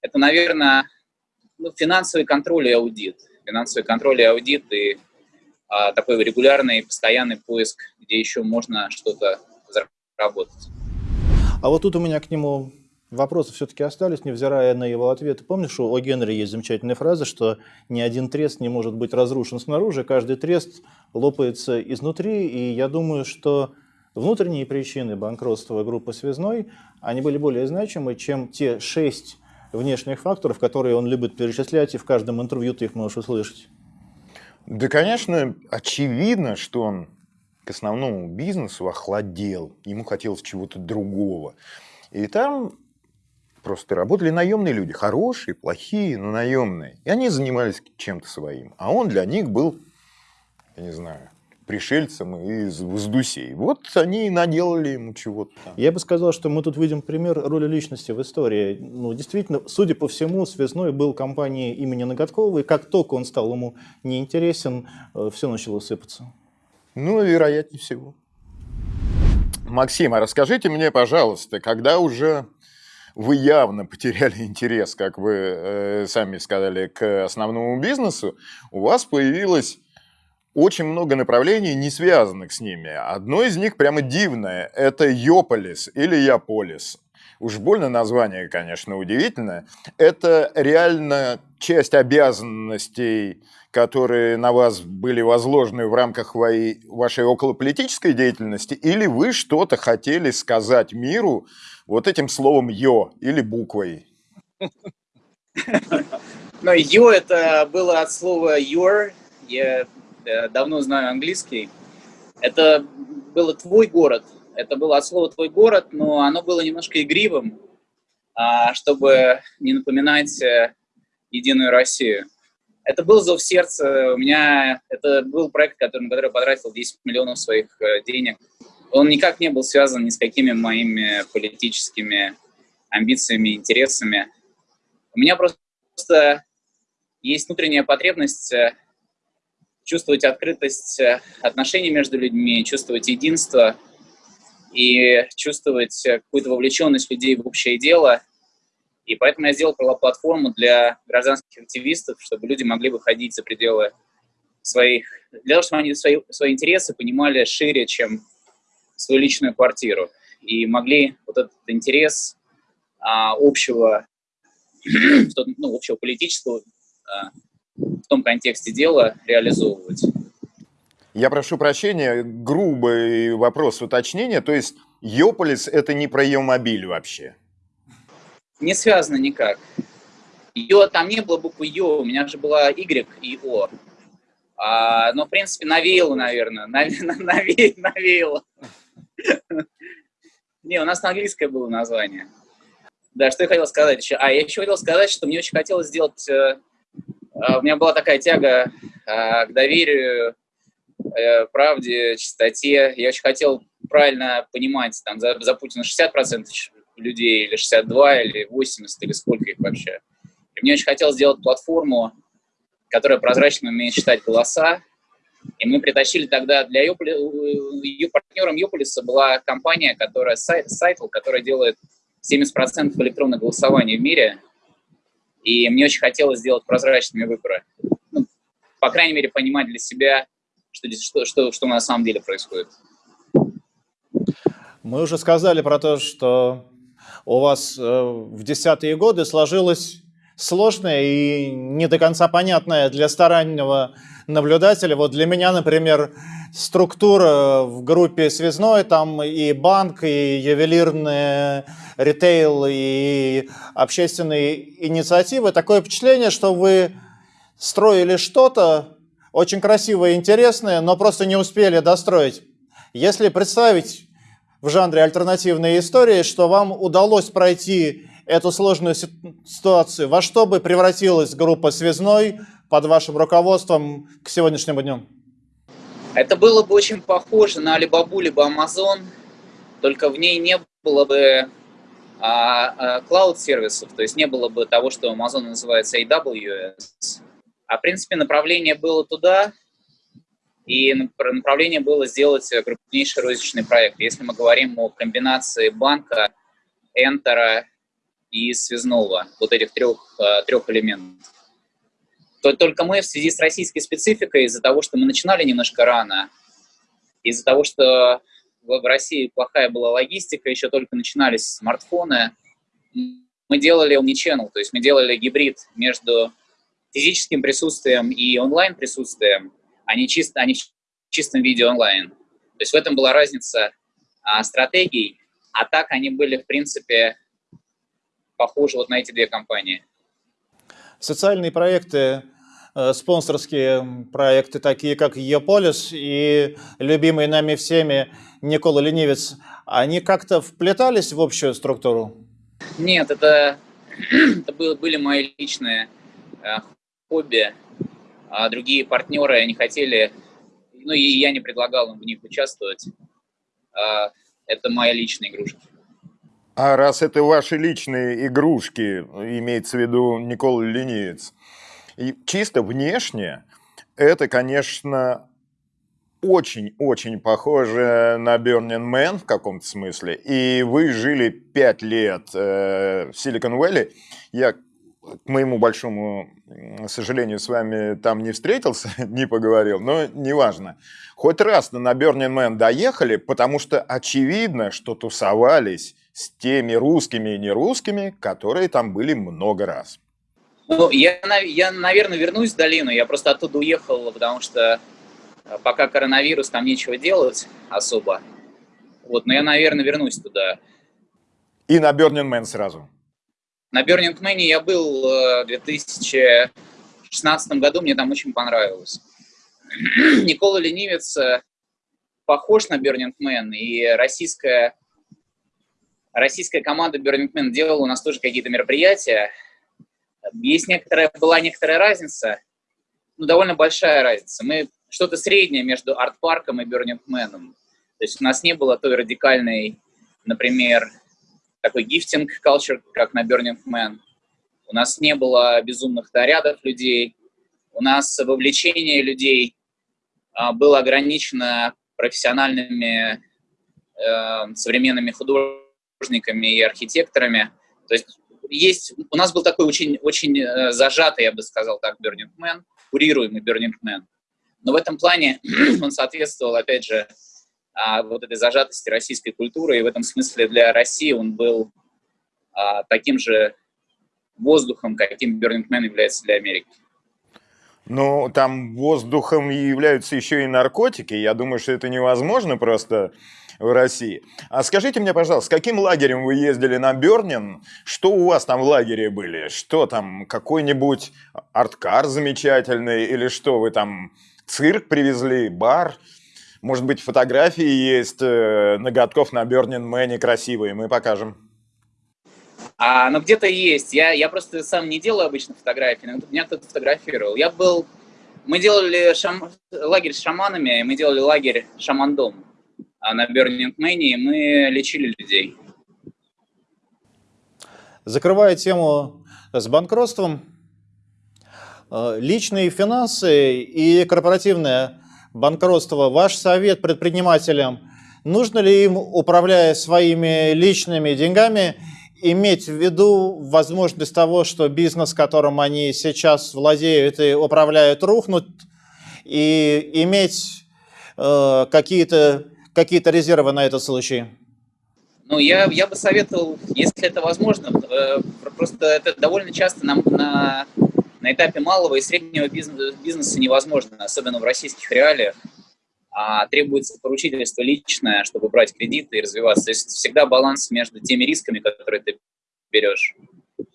это, наверное, ну, финансовый контроль и аудит финансовый контроль и аудит, и а, такой регулярный, постоянный поиск, где еще можно что-то заработать. А вот тут у меня к нему вопросы все-таки остались, невзирая на его ответы. Помнишь, у Генри есть замечательная фраза, что ни один трест не может быть разрушен снаружи, каждый трест лопается изнутри, и я думаю, что внутренние причины банкротства группы «Связной», они были более значимы, чем те шесть внешних факторов, которые он любит перечислять, и в каждом интервью ты их можешь услышать? Да, конечно, очевидно, что он к основному бизнесу охладел, ему хотелось чего-то другого. И там Просто работали наемные люди, хорошие, плохие, но наемные. И они занимались чем-то своим. А он для них был, я не знаю, пришельцем из Воздусей. Вот они и наделали ему чего-то. Я бы сказал, что мы тут видим пример роли личности в истории. Ну, действительно, судя по всему, Связной был компанией имени Ноготкова, и как только он стал ему неинтересен, э, все начало сыпаться. Ну, вероятнее всего. Максим, а расскажите мне, пожалуйста, когда уже вы явно потеряли интерес, как вы э, сами сказали, к основному бизнесу, у вас появилось очень много направлений, не связанных с ними. Одно из них прямо дивное – это Йополис или Яполис. Уж больно название, конечно, удивительное. Это реально часть обязанностей, которые на вас были возложены в рамках вашей околополитической деятельности, или вы что-то хотели сказать миру вот этим словом «ё» или буквой? Но «ё» это было от слова «your». Э, давно знаю английский. Это было твой город. Это было от слова твой город, но оно было немножко игривым, а, чтобы не напоминать э, Единую Россию. Это был зов сердца. У меня это был проект, который, на который я потратил 10 миллионов своих э, денег. Он никак не был связан ни с какими моими политическими амбициями, интересами. У меня просто есть внутренняя потребность чувствовать открытость э, отношений между людьми, чувствовать единство и чувствовать э, какую-то вовлеченность людей в общее дело. И поэтому я сделал платформу для гражданских активистов, чтобы люди могли выходить за пределы своих, для того, чтобы они свои, свои интересы понимали шире, чем свою личную квартиру. И могли вот этот интерес а, общего, ну, общего политического а, в том контексте дела реализовывать. Я прошу прощения, грубый вопрос уточнения. То есть Йополис – это не про Йомобиль вообще? Не связано никак. Йо, там не было буквы Йо, у меня же была Y и О. А, но, в принципе, навеяло, наверное. Наве, навеяло. Не, у нас на английское было название. Да, что я хотел сказать еще? А, я еще хотел сказать, что мне очень хотелось сделать э, у меня была такая тяга а, к доверию, э, правде, чистоте. Я очень хотел правильно понимать, там, за, за Путина 60% людей, или 62, или 80, или сколько их вообще. И мне очень хотелось сделать платформу, которая прозрачно умеет считать голоса. И мы притащили тогда для Йополи... партнером Йополиса была компания, которая Scyt..., Scytl, которая делает 70% электронного голосования в мире. И мне очень хотелось сделать прозрачными выборы. Ну, по крайней мере, понимать для себя, что, что, что, что на самом деле происходит. Мы уже сказали про то, что у вас э, в десятые годы сложилось сложное и не до конца понятное для стороннего наблюдателя. Вот для меня, например, структура в группе связной, там и банк, и ювелирный ритейл, и общественные инициативы. Такое впечатление, что вы строили что-то очень красивое и интересное, но просто не успели достроить. Если представить в жанре альтернативные истории, что вам удалось пройти эту сложную ситуацию, во что бы превратилась группа «Связной» под вашим руководством к сегодняшнему дню? Это было бы очень похоже на Alibaba либо Amazon, только в ней не было бы а, клауд-сервисов, то есть не было бы того, что Amazon называется AWS. А в принципе направление было туда, и направление было сделать крупнейший розничный проект. Если мы говорим о комбинации банка, Энтера и связного, вот этих трех, э, трех элементов. То только мы в связи с российской спецификой, из-за того, что мы начинали немножко рано, из-за того, что в России плохая была логистика, еще только начинались смартфоны, мы делали omnichannel, то есть мы делали гибрид между физическим присутствием и онлайн-присутствием, а не, чисто, а не в чистом виде онлайн. То есть в этом была разница а, стратегий, а так они были, в принципе, похожи вот на эти две компании. Социальные проекты, э, спонсорские проекты, такие как Еполис и любимые нами всеми Никола Ленивец, они как-то вплетались в общую структуру? Нет, это, это были мои личные э, хобби, а другие партнеры не хотели, ну и я не предлагал им в них участвовать. А, это моя личная игрушка. А раз это ваши личные игрушки, имеется в виду Никола Ленивец, и чисто внешне, это, конечно, очень-очень похоже на Burning Man в каком-то смысле. И вы жили пять лет э, в Silicon Valley. Я, к моему большому сожалению, с вами там не встретился, не поговорил, но неважно. Хоть раз на Burning Man доехали, потому что очевидно, что тусовались с теми русскими и нерусскими, которые там были много раз. Ну, я, я, наверное, вернусь в долину. Я просто оттуда уехал, потому что э, пока коронавирус, там нечего делать особо. Вот, но я, наверное, вернусь туда. И на Burning Man сразу? На Burning Man я был э, в 2016 году, мне там очень понравилось. Никола Ленивец э, похож на Burning Man, и российская российская команда Burning делала у нас тоже какие-то мероприятия. Есть некоторая, была некоторая разница, ну, довольно большая разница. Мы что-то среднее между арт-парком и Burning. То есть у нас не было той радикальной, например, такой гифтинг culture, как на Burning Man. У нас не было безумных нарядов людей. У нас вовлечение людей а, было ограничено профессиональными э, современными художниками, художниками и архитекторами. То есть есть, у нас был такой очень, очень э, зажатый, я бы сказал так, Burning Man, курируемый Burning Man. Но в этом плане он соответствовал, опять же, а, вот этой зажатости российской культуры, и в этом смысле для России он был а, таким же воздухом, каким Burning Man является для Америки. Ну, там воздухом являются еще и наркотики. Я думаю, что это невозможно просто в России. А скажите мне, пожалуйста, с каким лагерем вы ездили на Бернин? Что у вас там в лагере были? Что там, какой-нибудь арткар замечательный? Или что, вы там цирк привезли, бар? Может быть, фотографии есть э, ноготков на Бернин Мэне красивые, мы покажем. А, ну, где-то есть. Я, я просто сам не делаю обычно фотографии, но меня кто-то фотографировал. Я был... Мы делали шам... лагерь с шаманами, мы делали лагерь шамандом. А на Burning Man мы лечили людей. Закрывая тему с банкротством, э, личные финансы и корпоративное банкротство, ваш совет предпринимателям, нужно ли им, управляя своими личными деньгами, иметь в виду возможность того, что бизнес, которым они сейчас владеют и управляют, рухнут, и иметь э, какие-то какие-то резервы на этот случай? Ну, я, я бы советовал, если это возможно, э, просто это довольно часто на, на, на этапе малого и среднего бизнеса невозможно, особенно в российских реалиях. А требуется поручительство личное, чтобы брать кредиты и развиваться. То есть всегда баланс между теми рисками, которые ты берешь,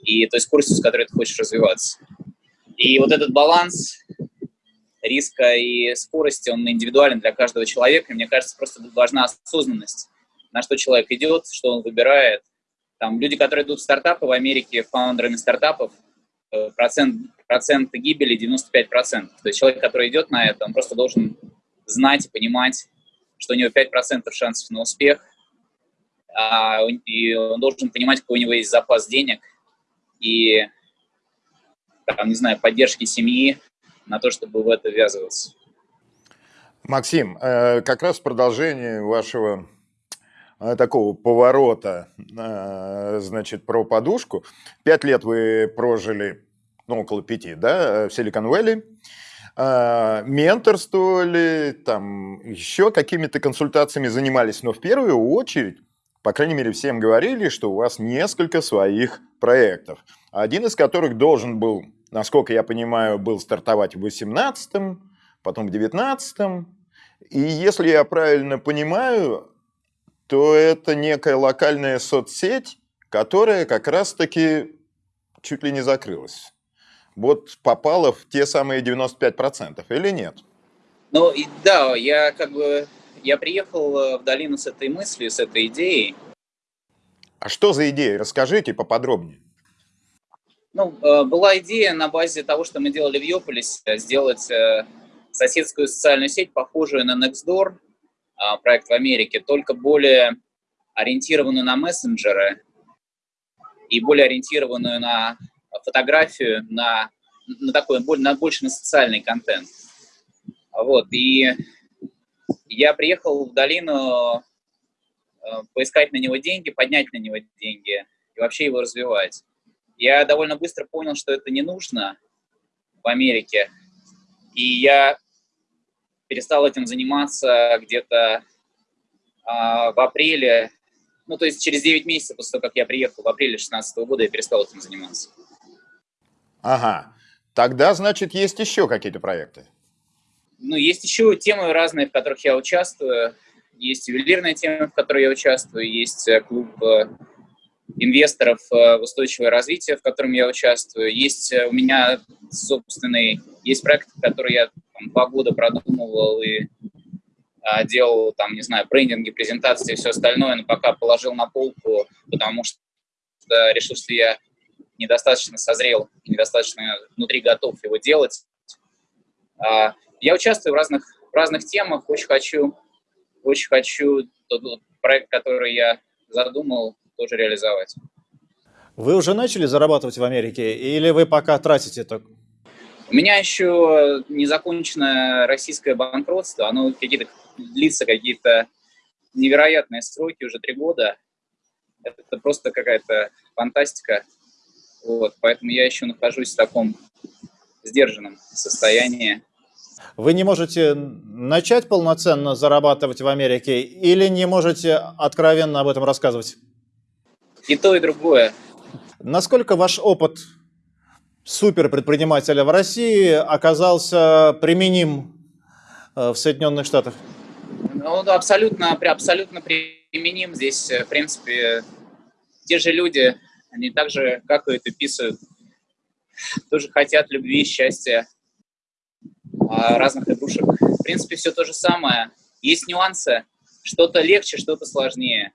и той скоростью, с которой ты хочешь развиваться. И вот этот баланс риска и скорости, он индивидуален для каждого человека. И мне кажется, просто важна осознанность, на что человек идет, что он выбирает. Там люди, которые идут в стартапы в Америке, фаундерами стартапов, э, процент, процент гибели 95%. То есть человек, который идет на это, он просто должен знать и понимать, что у него 5% шансов на успех, а, и он должен понимать, какой у него есть запас денег и, там, не знаю, поддержки семьи, на то, чтобы в это ввязываться. Максим, э, как раз в продолжении вашего э, такого поворота, э, значит, про подушку. Пять лет вы прожили, ну, около пяти, да, в Силикон-Вэлли. Менторствовали, там, еще какими-то консультациями занимались, но в первую очередь, по крайней мере, всем говорили, что у вас несколько своих проектов, один из которых должен был насколько я понимаю, был стартовать в 18-м, потом в 19-м. И если я правильно понимаю, то это некая локальная соцсеть, которая как раз-таки чуть ли не закрылась. Вот попала в те самые 95% или нет? Ну, да, я как бы, я приехал э, в долину с этой мыслью, с этой идеей. А что за идея? Расскажите поподробнее. Ну, была идея на базе того, что мы делали в Йополисе, сделать соседскую социальную сеть, похожую на Nextdoor, проект в Америке, только более ориентированную на мессенджеры и более ориентированную на фотографию, на, на такой, на больше на социальный контент. Вот, и я приехал в долину э, поискать на него деньги, поднять на него деньги и вообще его развивать. Я довольно быстро понял, что это не нужно в Америке, и я перестал этим заниматься где-то а, в апреле ну, то есть через 9 месяцев после того, как я приехал в апреле 2016 года, я перестал этим заниматься. Ага. Тогда, значит, есть еще какие-то проекты? Ну, есть еще темы разные, в которых я участвую. Есть ювелирная тема, в которой я участвую. Есть э, клуб э, инвесторов э, в устойчивое развитие, в котором я участвую. Есть у меня собственный, есть проект, который я там, два года продумывал и а, делал там, не знаю, брендинги, презентации и все остальное, но пока положил на полку, потому что решил, что я недостаточно созрел, недостаточно внутри готов его делать. А, я участвую в разных, в разных темах, очень хочу, очень хочу тот проект, который я задумал, тоже реализовать. Вы уже начали зарабатывать в Америке или вы пока тратите это? У меня еще не закончено российское банкротство, оно какие-то длится какие-то невероятные сроки, уже три года. Это просто какая-то фантастика. Вот, поэтому я еще нахожусь в таком сдержанном состоянии. Вы не можете начать полноценно зарабатывать в Америке или не можете откровенно об этом рассказывать? И то, и другое. Насколько ваш опыт суперпредпринимателя в России оказался применим э, в Соединенных Штатах? Ну, абсолютно, абсолютно применим здесь, э, в принципе, те же люди, они так же какают и писают, тоже хотят любви, счастья, а, разных игрушек. В принципе, все то же самое. Есть нюансы, что-то легче, что-то сложнее.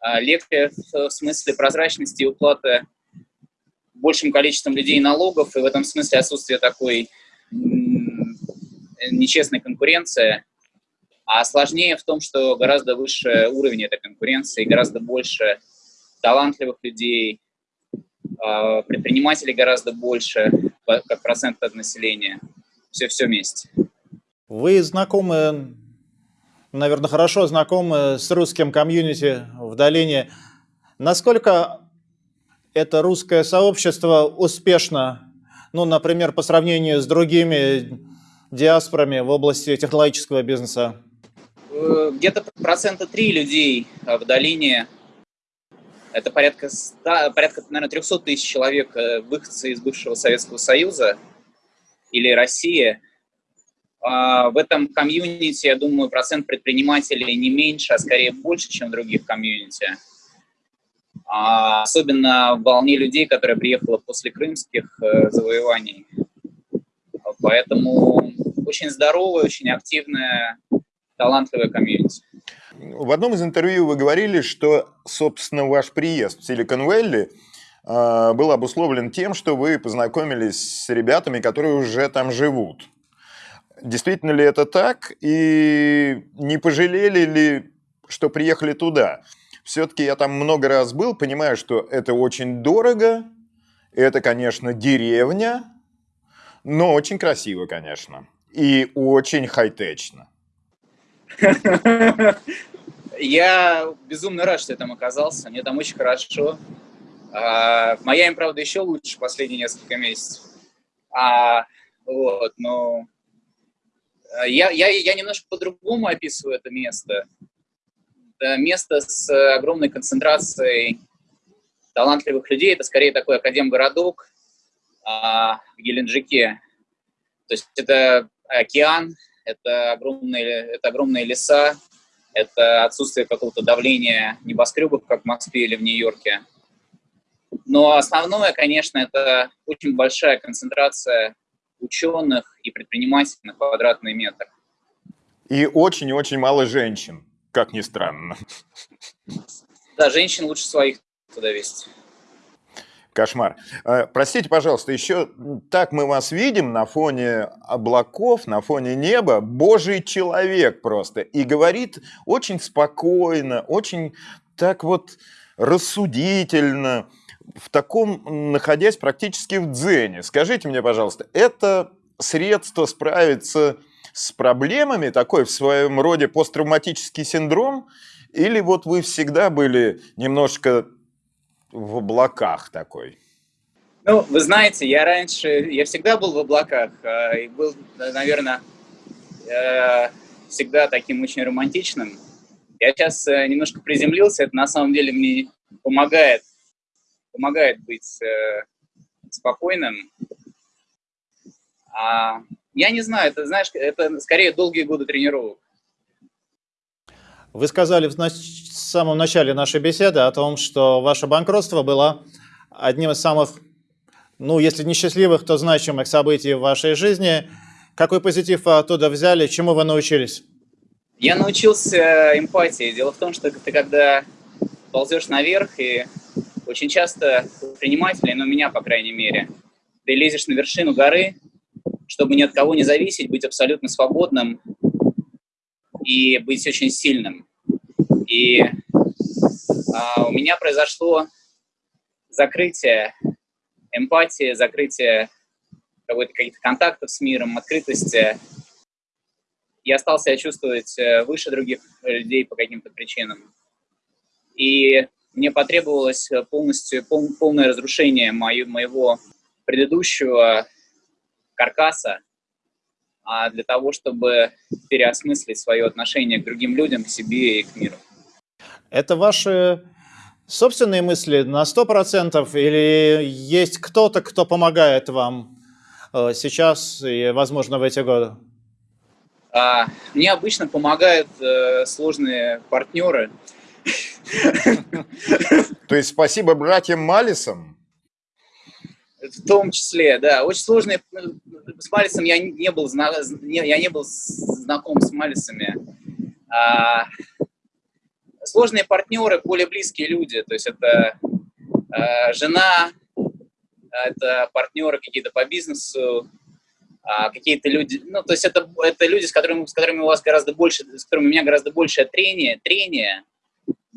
А, легче в смысле прозрачности и уплаты большим количеством людей налогов, и в этом смысле отсутствие такой нечестной конкуренции – а сложнее в том, что гораздо выше уровень этой конкуренции, гораздо больше талантливых людей, а, предпринимателей гораздо больше, как процент от населения. Все-все вместе. Вы знакомы, наверное, хорошо знакомы с русским комьюнити в долине. Насколько это русское сообщество успешно, ну, например, по сравнению с другими диаспорами в области технологического бизнеса? Э, где-то процента 3 людей э, в долине, это порядка, 100, порядка наверное, 300 тысяч человек, э, выходцы из бывшего Советского Союза или России. А, в этом комьюнити, я думаю, процент предпринимателей не меньше, а скорее больше, чем в других комьюнити. А, особенно в волне людей, которая приехала после крымских завоеваний. Поэтому очень здоровая, очень активная талантливая комьюнити. В одном из интервью вы говорили, что, собственно, ваш приезд в Силикон-Вэлли э, был обусловлен тем, что вы познакомились с ребятами, которые уже там живут. Действительно ли это так? И не пожалели ли, что приехали туда? Все-таки я там много раз был, понимаю, что это очень дорого, это, конечно, деревня, но очень красиво, конечно, и очень хай-течно. Я безумно рад, что я там оказался. Мне там очень хорошо. А, в Майами, правда, еще лучше последние несколько месяцев. А, вот, но я, я, я немножко по-другому описываю это место. Это место с огромной концентрацией талантливых людей. Это скорее такой академгородок а, в Геленджике. То есть это океан, это огромные, это огромные леса, это отсутствие какого-то давления небоскребов, как в Москве или в Нью-Йорке. Но основное, конечно, это очень большая концентрация ученых и предпринимателей на квадратный метр. И очень-очень мало женщин, как ни странно. Да, женщин лучше своих туда вести. Кошмар. Э, простите, пожалуйста, еще так мы вас видим на фоне облаков, на фоне неба. Божий человек просто. И говорит очень спокойно, очень так вот рассудительно, в таком, находясь практически в дзене. Скажите мне, пожалуйста, это средство справиться с проблемами, такой в своем роде посттравматический синдром, или вот вы всегда были немножко в облаках такой? Ну, вы знаете, я раньше, я всегда был в облаках, а, и был, наверное, э, всегда таким очень романтичным. Я сейчас э, немножко приземлился, это на самом деле мне помогает, помогает быть э, спокойным. А, я не знаю, это, знаешь, это скорее долгие годы тренировок. Вы сказали в самом начале нашей беседы о том, что ваше банкротство было одним из самых, ну, если не счастливых, то значимых событий в вашей жизни. Какой позитив вы оттуда взяли, чему вы научились? Я научился эмпатии. Дело в том, что ты когда ползешь наверх, и очень часто предприниматели, ну, меня, по крайней мере, ты лезешь на вершину горы, чтобы ни от кого не зависеть, быть абсолютно свободным, и быть очень сильным. И а, у меня произошло закрытие эмпатии, закрытие каких-то контактов с миром, открытости. Я стал себя чувствовать э, выше других людей по каким-то причинам. И мне потребовалось полностью пол, полное разрушение мою, моего предыдущего каркаса, а для того, чтобы переосмыслить свое отношение к другим людям, к себе и к миру. Это ваши собственные мысли на 100% или есть кто-то, кто помогает вам э, сейчас и, возможно, в эти годы? А, мне обычно помогают э, сложные партнеры. То есть спасибо братьям Малисам? В том числе, да. Очень сложные... С Малисом я не был, я не был знаком с Малисами. А, сложные партнеры, более близкие люди. То есть это а, жена, это партнеры какие-то по бизнесу, а, какие-то люди... Ну, то есть это, это люди, с которыми, с которыми у вас гораздо больше... С которыми у меня гораздо больше трения, трения,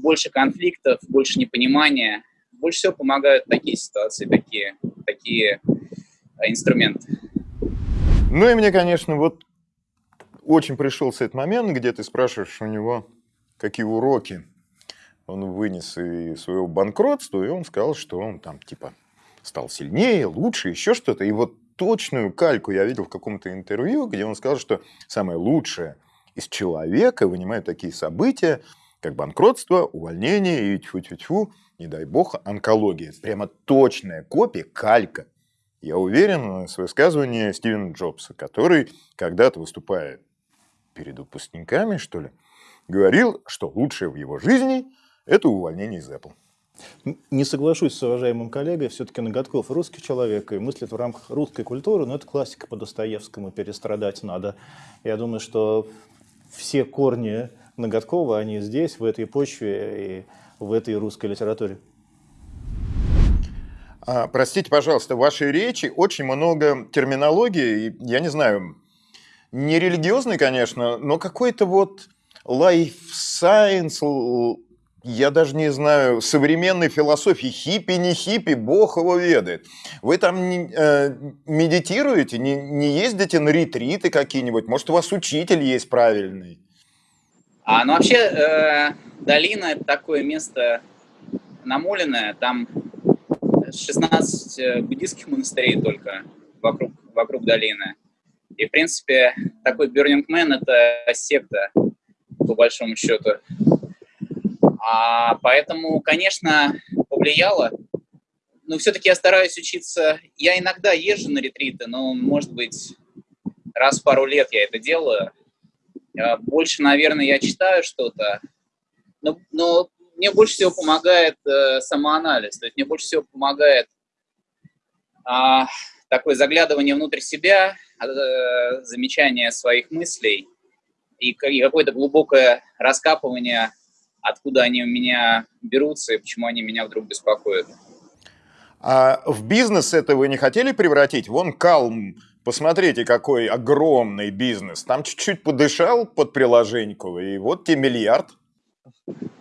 больше конфликтов, больше непонимания. Больше всего помогают такие ситуации, такие такие э, инструменты. Ну и мне, конечно, вот очень пришелся этот момент, где ты спрашиваешь у него, какие уроки он вынес из своего банкротства, и он сказал, что он там типа стал сильнее, лучше, еще что-то. И вот точную кальку я видел в каком-то интервью, где он сказал, что самое лучшее из человека вынимают такие события, как банкротство, увольнение и тьфу-тьфу-тьфу, не дай бог, онкология. Прямо точная копия, калька. Я уверен в высказывании Стивена Джобса, который когда-то, выступая перед выпускниками, что ли, говорил, что лучшее в его жизни – это увольнение из Apple. Не соглашусь с уважаемым коллегой, все-таки Ноготков русский человек и мыслит в рамках русской культуры, но это классика по Достоевскому, перестрадать надо. Я думаю, что все корни Ноготкова, они здесь, в этой почве, и в этой русской литературе. А, простите, пожалуйста, в вашей речи очень много терминологии, я не знаю, не религиозный, конечно, но какой-то вот life science, я даже не знаю, современной философии, хиппи, не хиппи, бог его ведает. Вы там не, э, медитируете, не, не ездите на ретриты какие-нибудь, может, у вас учитель есть правильный? А, ну, вообще, э, долина – это такое место намоленное, там 16 э, буддийских монастырей только вокруг, вокруг долины. И, в принципе, такой Burning Man – это секта, по большому счету. А, поэтому, конечно, повлияло. Но все-таки я стараюсь учиться. Я иногда езжу на ретриты, но, может быть, раз в пару лет я это делаю – больше, наверное, я читаю что-то, но, но мне больше всего помогает э, самоанализ, то есть мне больше всего помогает э, такое заглядывание внутрь себя, э, замечание своих мыслей и, и какое-то глубокое раскапывание откуда они у меня берутся и почему они меня вдруг беспокоят. А в бизнес это вы не хотели превратить? Вон Калм, посмотрите, какой огромный бизнес. Там чуть-чуть подышал под приложеньку, и вот тебе миллиард.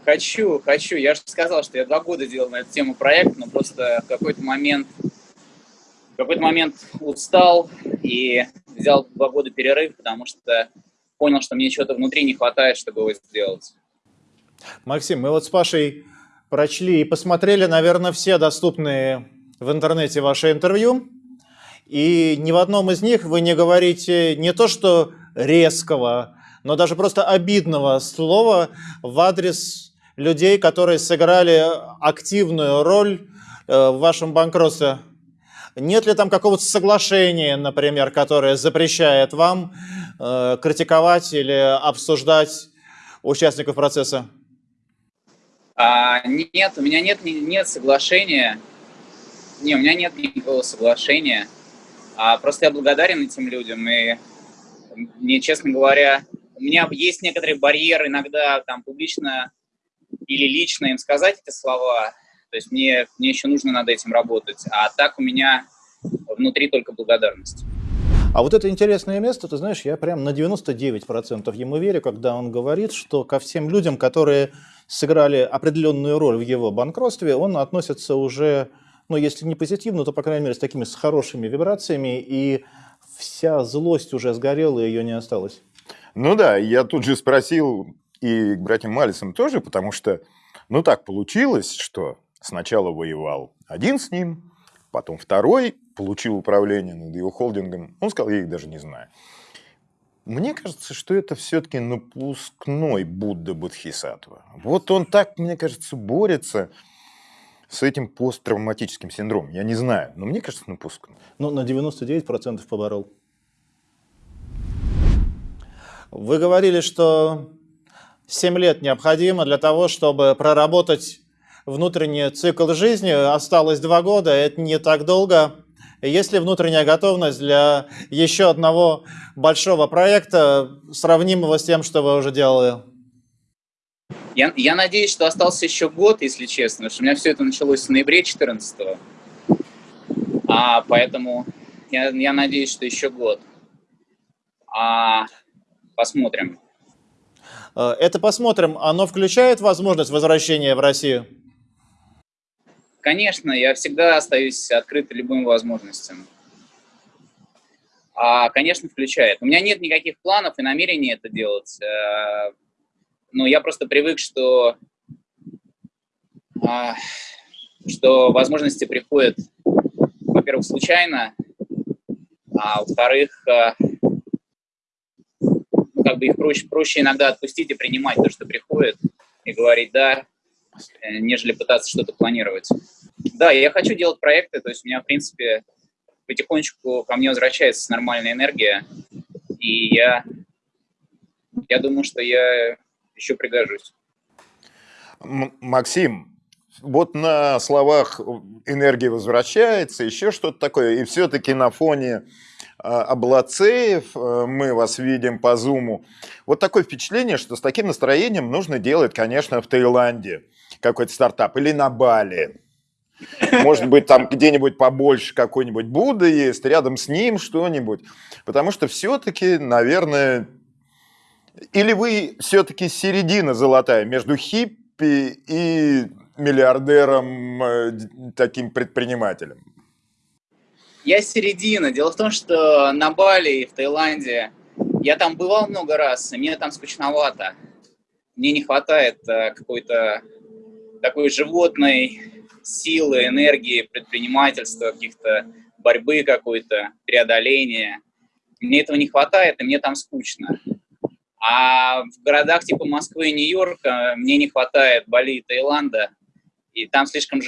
Хочу, хочу. Я же сказал, что я два года делал на эту тему проект, но просто в какой-то момент, в какой-то момент устал и взял два года перерыв, потому что понял, что мне чего-то внутри не хватает, чтобы его сделать. Максим, мы вот с Пашей прочли и посмотрели, наверное, все доступные в интернете ваши интервью. И ни в одном из них вы не говорите не то, что резкого, но даже просто обидного слова в адрес людей, которые сыграли активную роль э, в вашем банкротстве. Нет ли там какого-то соглашения, например, которое запрещает вам э, критиковать или обсуждать участников процесса? А, нет, у меня нет, нет соглашения. Не, у меня нет никакого соглашения. А, просто я благодарен этим людям. И мне, честно говоря, у меня есть некоторые барьеры иногда там публично или лично им сказать эти слова. То есть мне, мне еще нужно над этим работать. А так у меня внутри только благодарность. А вот это интересное место, ты знаешь, я прям на 99% ему верю, когда он говорит, что ко всем людям, которые сыграли определенную роль в его банкротстве, он относится уже, ну, если не позитивно, то, по крайней мере, с такими с хорошими вибрациями, и вся злость уже сгорела, и ее не осталось. Ну да, я тут же спросил и к братьям Малисам тоже, потому что, ну так получилось, что сначала воевал один с ним, потом второй получил управление над его холдингом. Он сказал, я их даже не знаю. Мне кажется, что это все-таки напускной Будда Бодхисаттва. Вот он так, мне кажется, борется с этим посттравматическим синдромом. Я не знаю, но мне кажется, напускной. Ну, на 99% поборол. Вы говорили, что 7 лет необходимо для того, чтобы проработать внутренний цикл жизни. Осталось 2 года, это не так долго. Есть ли внутренняя готовность для еще одного большого проекта, сравнимого с тем, что вы уже делали? Я, я надеюсь, что остался еще год, если честно, потому что у меня все это началось в ноябре 14 -го. А, поэтому я, я надеюсь, что еще год. А, Посмотрим. Э, это посмотрим. Оно включает возможность возвращения в Россию? Конечно, я всегда остаюсь открыт любым возможностям. А, конечно, включает. У меня нет никаких планов и намерений это делать. Но я просто привык, что, а, что возможности приходят, во-первых, случайно, а во-вторых, э, как бы их проще, проще иногда отпустить и принимать то, что приходит, и говорить «да», э, нежели пытаться что-то планировать. Да, я хочу делать проекты, то есть у меня, в принципе, потихонечку ко мне возвращается нормальная энергия, и я, я думаю, что я еще пригожусь. Максим, вот на словах энергия возвращается, еще что-то такое, и все-таки на фоне а, Облацеев, э, мы вас видим по зуму. Вот такое впечатление, что с таким настроением нужно делать, конечно, в Таиланде какой-то стартап или на Бали. Может быть, там где-нибудь побольше какой-нибудь Будда есть, рядом с ним что-нибудь. Потому что все-таки, наверное, или вы все-таки середина золотая между хиппи и миллиардером, э, таким предпринимателем? Я середина. Дело в том, что на Бали и в Таиланде я там бывал много раз, и мне там скучновато. Мне не хватает э, какой-то такой животной силы, энергии, предпринимательства, каких-то борьбы какой-то, преодоления. Мне этого не хватает, и мне там скучно. А в городах типа Москвы и Нью-Йорка мне не хватает Бали и Таиланда, и там слишком,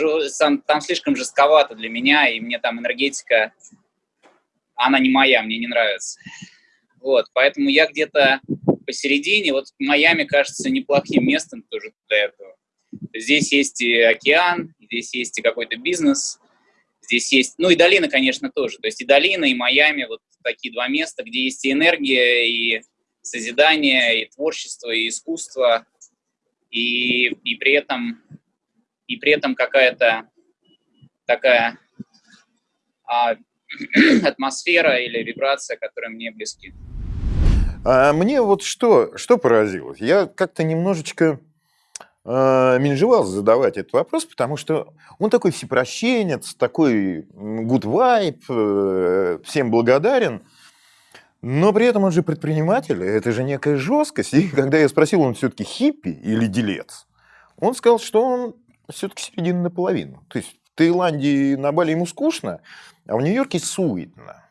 там слишком жестковато для меня, и мне там энергетика, она не моя, мне не нравится. Вот, поэтому я где-то посередине, вот Майами кажется неплохим местом тоже для этого. Здесь есть и океан, здесь есть и какой-то бизнес, здесь есть, ну и долина, конечно, тоже. То есть и долина, и Майами, вот такие два места, где есть и энергия, и созидание, и творчество, и искусство, и, и при этом, и при этом какая-то такая а, атмосфера или вибрация, которая мне близки. А мне вот что, что поразило? Я как-то немножечко э, менжевал задавать этот вопрос, потому что он такой всепрощенец, такой good vibe, э, всем благодарен, но при этом он же предприниматель, это же некая жесткость. И когда я спросил, он все-таки хиппи или делец, он сказал, что он все-таки середина наполовину. То есть в Таиланде на Бали ему скучно, а в Нью-Йорке суетно.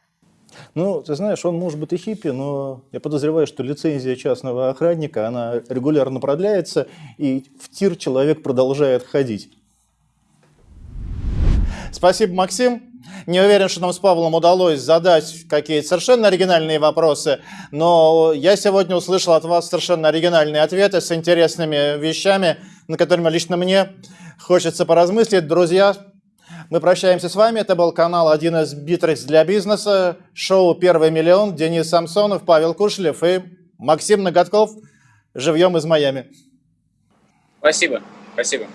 Ну, ты знаешь, он может быть и хиппи, но я подозреваю, что лицензия частного охранника, она регулярно продляется, и в тир человек продолжает ходить. Спасибо, Максим. Не уверен, что нам с Павлом удалось задать какие-то совершенно оригинальные вопросы, но я сегодня услышал от вас совершенно оригинальные ответы с интересными вещами, на которыми лично мне хочется поразмыслить. Друзья, мы прощаемся с вами. Это был канал «1С-Битрикс для бизнеса», шоу «Первый миллион», Денис Самсонов, Павел Кушлев и Максим Ноготков, живьем из Майами. Спасибо. Спасибо.